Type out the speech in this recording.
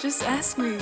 Just ask me.